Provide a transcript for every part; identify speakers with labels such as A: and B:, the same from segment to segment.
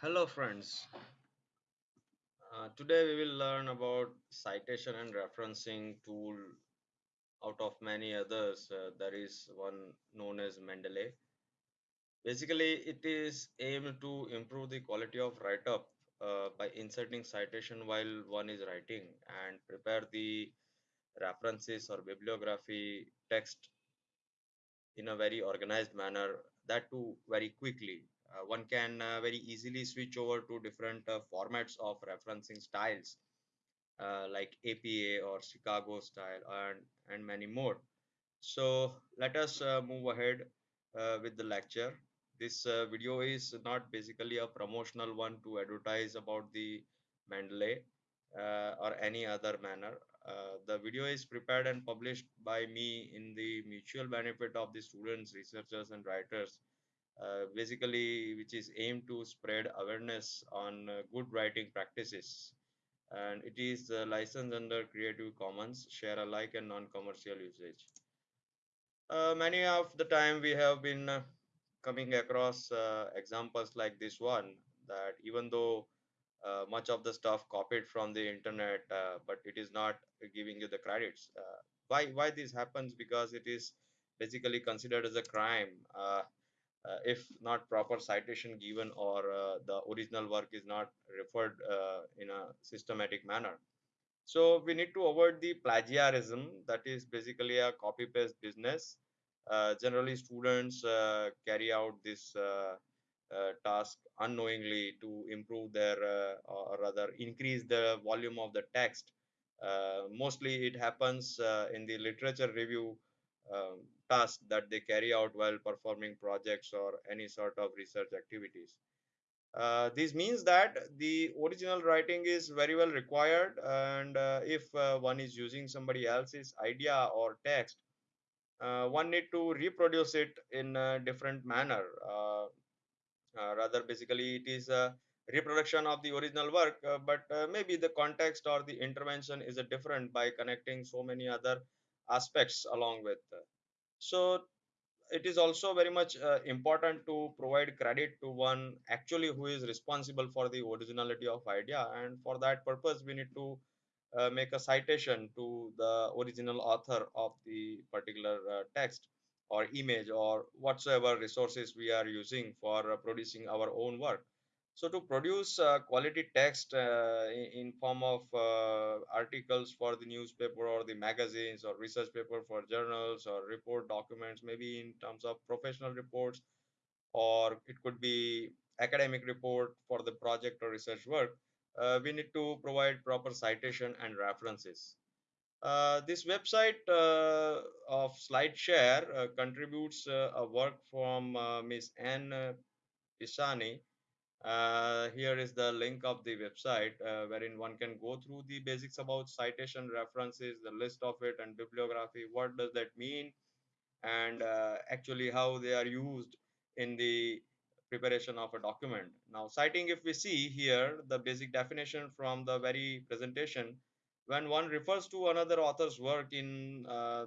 A: Hello, friends. Uh, today we will learn about citation and referencing tool out of many others. Uh, there is one known as Mendeley. Basically, it is aimed to improve the quality of write-up uh, by inserting citation while one is writing and prepare the references or bibliography text in a very organized manner. That too very quickly. Uh, one can uh, very easily switch over to different uh, formats of referencing styles like APA or Chicago style and, and many more. So let us move ahead with the lecture. This video is not basically a promotional one to advertise about the Mendeley or any other manner. Uh, the video is prepared and published by me in the mutual benefit of the students, researchers, and writers. Uh, basically, which is aimed to spread awareness on uh, good writing practices and it is uh, licensed under Creative Commons, share alike and non-commercial usage. Many of the time we have been coming across examples like this one that even though uh, much of the stuff copied from the internet, uh, but it is not giving you the credits. Uh, why why this happens? Because it is basically considered as a crime uh, if not proper citation given or uh, the original work is not referred uh, in a systematic manner. So we need to avoid the plagiarism that is basically a copy paste business. Uh, generally students uh, carry out this uh, task unknowingly to improve their or rather increase the volume of the text. Mostly it happens in the literature review um, task that they carry out while performing projects or any sort of research activities uh, this means that the original writing is very well required, and uh, if uh, one is using somebody else's idea or text, uh, one need to reproduce it in a different manner. Uh, uh, rather, basically, it is a reproduction of the original work, but maybe the context or the intervention is different by connecting so many other aspects along with. So it is also very much uh, important to provide credit to one actually who is responsible for the originality of idea. And for that purpose we need to uh, make a citation to the original author of the particular uh, text or image or whatsoever resources we are using for uh, producing our own work so to produce uh, quality text uh, in, form of uh, articles for the newspaper or the magazines or research paper for journals or report documents, maybe in terms of professional reports, or it could be academic report for the project or research work, uh, we need to provide proper citation and references. Uh, this website uh, of SlideShare contributes a work from Ms. Anne Pisani uh, here is the link of the website uh, wherein one can go through the basics about citation references, the list of it, and bibliography. What does that mean? And uh, actually, how they are used in the preparation of a document. Now, citing, if we see here the basic definition from the very presentation, when one refers to another author's work in uh,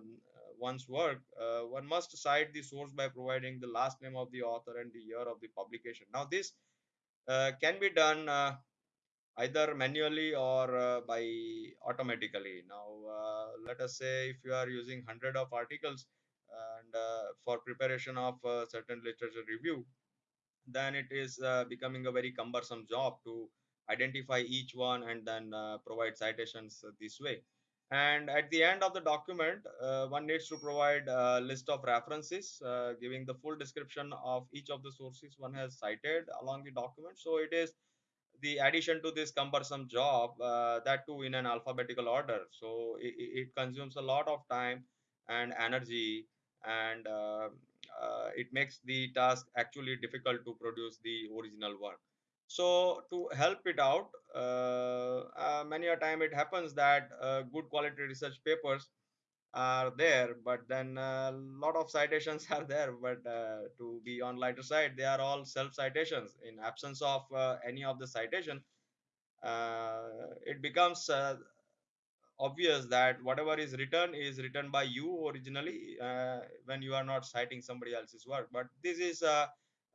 A: one's work, uh, one must cite the source by providing the last name of the author and the year of the publication. Now, this can be done uh, either manually or uh, by automatically. Now, uh, let us say if you are using 100 of articles and uh, for preparation of certain literature review, then it is uh, becoming a very cumbersome job to identify each one and then uh, provide citations uh, this way. And at the end of the document, uh, one needs to provide a list of references, uh, giving the full description of each of the sources one has cited along the document. So it is the addition to this cumbersome job, uh, that too in an alphabetical order. So it, it consumes a lot of time and energy, and uh, uh, it makes the task actually difficult to produce the original work. So to help it out, uh, uh, many a time it happens that uh, good quality research papers are there, but then a lot of citations are there. But uh, to be on lighter side, they are all self citations. In absence of uh, any of the citation, uh, it becomes obvious that whatever is written is written by you originally when you are not citing somebody else's work. But this is uh,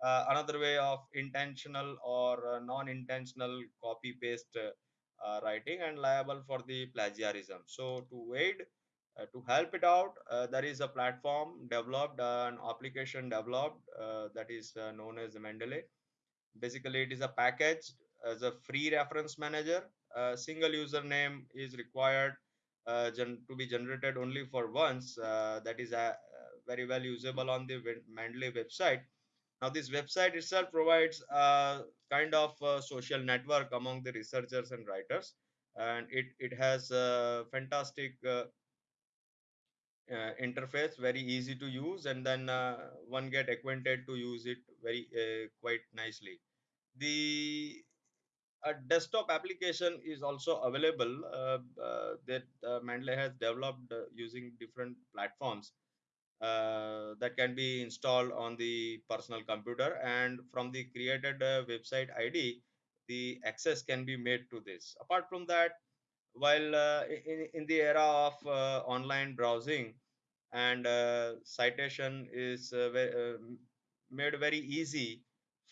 A: uh, another way of intentional or uh, non-intentional copy paste uh, writing and liable for the plagiarism. So to aid uh, to help it out uh, there is a platform developed an application developed that is known as mendeley. Basically it is a package as a free reference manager. A single username is required uh, to be generated only for once uh, that is a, very well usable on the mendeley website now, this website itself provides a kind of a social network among the researchers and writers, and it it has a fantastic uh, uh, interface, very easy to use, and then uh, one get acquainted to use it very uh, quite nicely. The a desktop application is also available uh, uh, that Mendeley has developed using different platforms uh, that can be installed on the personal computer. And from the created uh, website id the access can be made to this. Apart from that while uh, in, in the era of uh, online browsing and uh, citation is uh, made very easy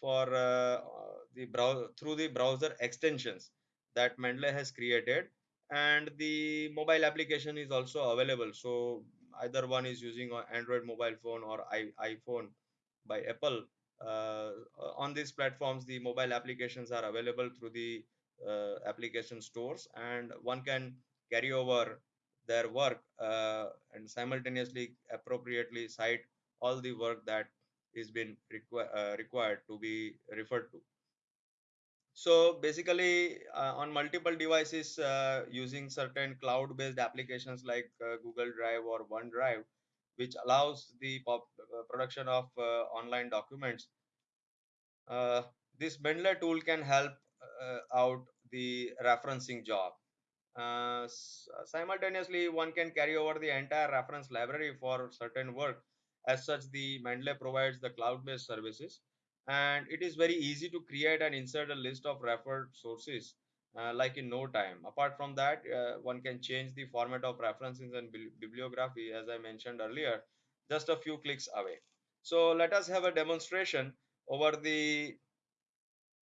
A: for the browser through the browser extensions that mendeley has created. And the mobile application is also available. So either one is using an android mobile phone or I, iphone by apple uh, on these platforms the mobile applications are available through the uh, application stores and one can carry over their work uh, and simultaneously appropriately cite all the work that is been requ- uh, required to be referred to so basically uh, on multiple devices uh, using certain cloud based applications like uh, google drive or onedrive which allows the uh, production of uh, online documents uh, this mendeley tool can help out the referencing job simultaneously, one can carry over the entire reference library for certain work. As such, the Mendeley provides the cloud-based services, and it is very easy to create and insert a list of referred sources uh, like in no time. Apart from that, uh, one can change the format of references and bibliography, as I mentioned earlier, just a few clicks away. So let us have a demonstration over the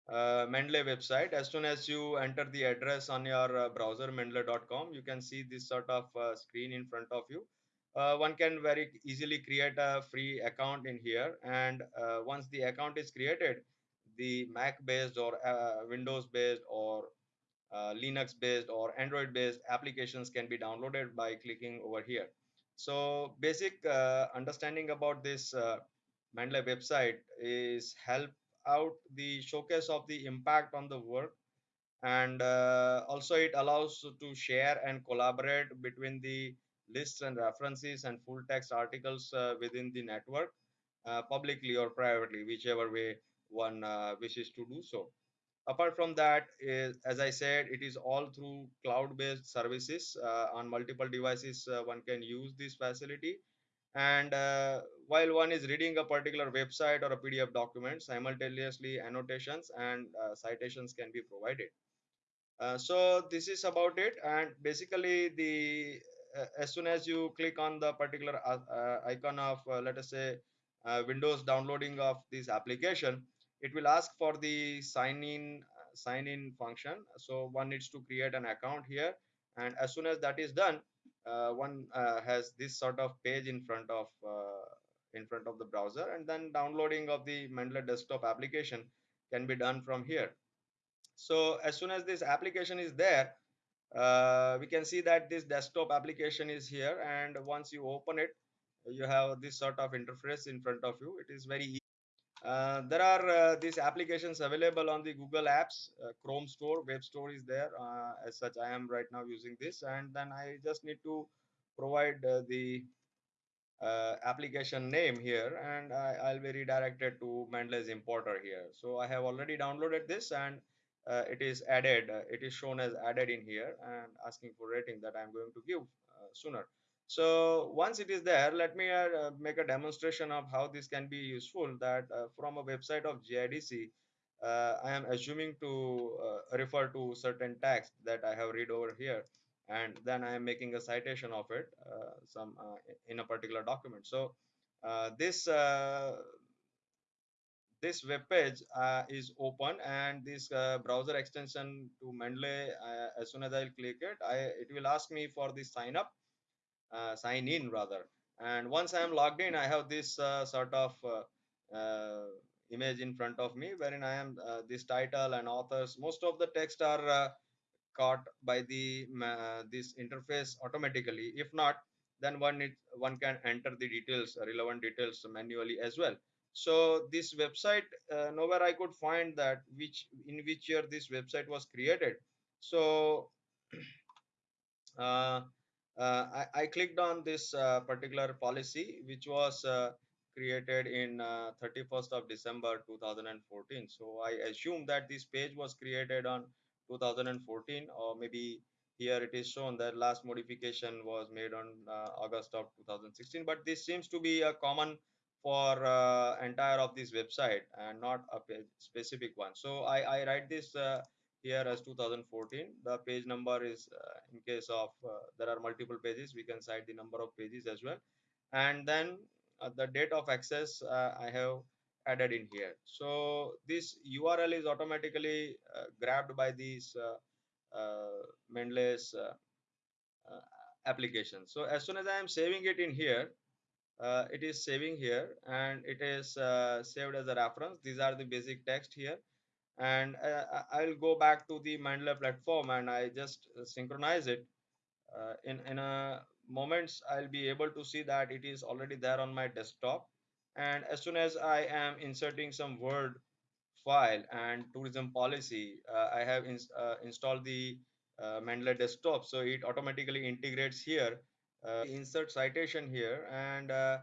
A: uh, Mendeley website. As soon as you enter the address on your uh, browser mendeley.com, you can see this sort of uh, screen in front of you. Uh, one can very easily create a free account in here, and uh, once the account is created, the Mac based or uh, Windows based or Linux based or Android based applications can be downloaded by clicking over here. So, basic understanding about this Mendeley website is help out the showcase of the impact on the work and uh, also it allows to share and collaborate between the lists and references and full text articles uh, within the network uh, publicly or privately whichever way one uh, wishes to do so. Apart from that is, as i said it is all through cloud based services on multiple devices one can use this facility. And uh, while one is reading a particular website or a pdf document simultaneously annotations and uh, citations can be provided. Uh, so this is about it. And basically the as soon as you click on the particular uh, uh, icon of let us say windows downloading of this application it will ask for the sign in sign in function. So one needs to create an account here and as soon as that is done uh, one uh, has this sort of page in front of uh, in front of the browser and then downloading of the Mendeley desktop application can be done from here. So as soon as this application is there uh, we can see that this desktop application is here and once you open it you have this sort of interface in front of you it is very easy uh, there are uh, these applications available on the Google Apps, uh, Chrome Store, Web Store is there. Uh, as such, I am right now using this, and then I just need to provide uh, the uh, application name here, and I, will be redirected to Mendeley's importer here. So I have already downloaded this, and it is added. it is shown as added in here, and asking for rating that I am going to give sooner. So once it is there, let me uh, make a demonstration of how this can be useful that uh, from a website of GIDC, uh, I am assuming to uh, refer to certain text that I have read over here and then I am making a citation of it uh, some uh, in a particular document. So this this web page uh, is open and this uh, browser extension to Mendeley uh, as soon as I'll click it I it will ask me for the sign up uh, sign in rather. And once I am logged in I have this uh, sort of uh, image in front of me wherein I am this title and authors most of the text are caught by the this interface automatically. If not then one it, one can enter the details relevant details manually as well so this website uh, nowhere i could find that which in which year this website was created. So uh, uh, I, I clicked on this uh, particular policy which was uh, created in uh, 31st of december 2014 so i assume that this page was created on 2014 or maybe here it is shown that last modification was made on uh, august of 2016 but this seems to be a common for uh, entire of this website and not a specific one. So i i write this uh, here as 2014 the page number is uh, in case of uh, there are multiple pages we can cite the number of pages as well. And then uh, the date of access uh, i have added in here. So this url is automatically grabbed by these uh, application. So as soon as i am saving it in here uh, it is saving here and it is uh, saved as a reference. These are the basic text here. And uh, i'll go back to the Mendeley platform and i just uh, synchronize it. Uh, in in a moments i'll be able to see that it is already there on my desktop. And as soon as i am inserting some word file and tourism policy uh, i have ins- installed the mendeley desktop. So it automatically integrates here uh, insert citation here and uh,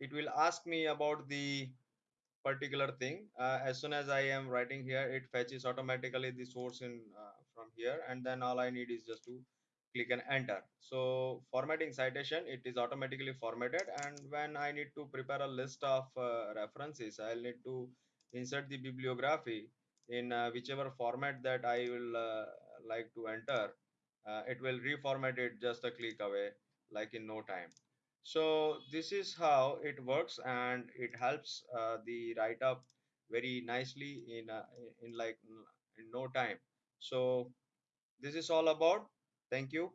A: it will ask me about the particular thing. Uh, as soon as i am writing here it fetches automatically the source in uh, from here and then all i need is just to click and enter. So formatting citation it is automatically formatted and when i need to prepare a list of uh, references i'll need to insert the bibliography in uh, whichever format that i will like to enter. It will reformat it just a click away like in no time. So this is how it works and it helps uh, the write up very nicely in uh, in like in no time. So this is all about. Thank you